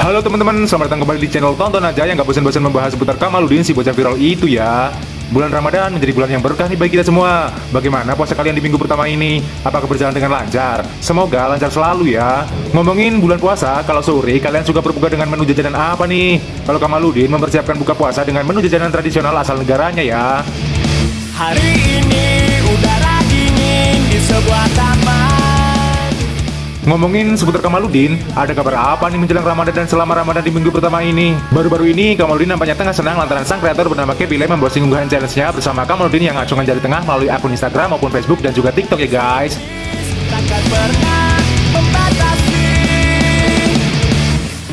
Halo teman-teman, selamat datang kembali di channel Tonton Aja yang gak bosan-bosan membahas seputar Kamaludin si bocah viral itu ya. Bulan Ramadan menjadi bulan yang berkah nih bagi kita semua. Bagaimana puasa kalian di minggu pertama ini? Apakah berjalan dengan lancar? Semoga lancar selalu ya. Ngomongin bulan puasa, kalau sore kalian suka berbuka dengan menu jajanan apa nih? Kalau Kamaludin mempersiapkan buka puasa dengan menu jajanan tradisional asal negaranya ya. Hari ini udara dingin di sebuah taman Ngomongin seputar Kamaludin, ada kabar apa nih menjelang Ramadan dan selama Ramadan di minggu pertama ini? Baru-baru ini Kamaludin nampaknya tengah senang lantaran sang kreator bernama Kevin memposting unggahan challenge-nya bersama Kamaludin yang ngacungan jari tengah melalui akun Instagram maupun Facebook dan juga TikTok ya guys. Takkan pernah membatasi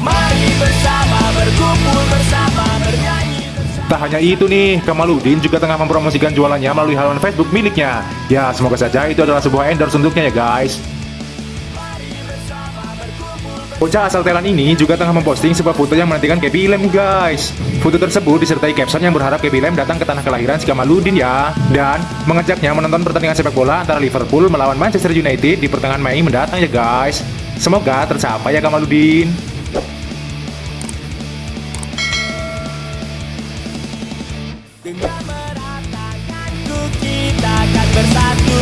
Mari bersama berkumpul bersama bernyanyi bersama Tak hanya itu nih, Kamaludin juga tengah mempromosikan jualannya melalui halaman Facebook miliknya. Ya, semoga saja itu adalah sebuah endorse untuknya ya guys. Bocah asal Thailand ini juga tengah memposting sebuah foto yang menantikan Gaby Lem guys. Foto tersebut disertai caption yang berharap Gaby Lem datang ke tanah kelahiran Skamaludin ya dan mengajaknya menonton pertandingan sepak bola antara Liverpool melawan Manchester United di pertengahan Mei mendatang ya guys. Semoga tercapai ya Kamaludin. Kita akan bersatu